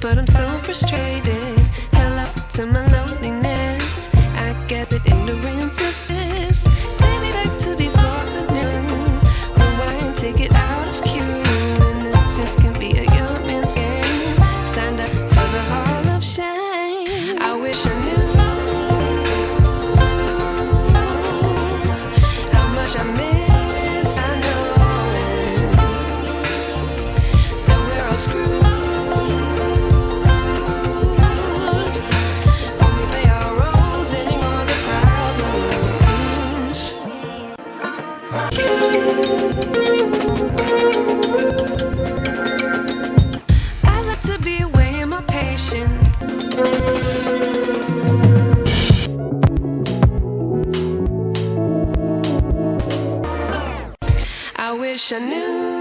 but I'm so frustrated. Hello to my loneliness. I gathered ignorance is bliss. Take me back to before the new. Rewind, take it out of cue. Innocence can be a young man's game. Signed up. wish I knew.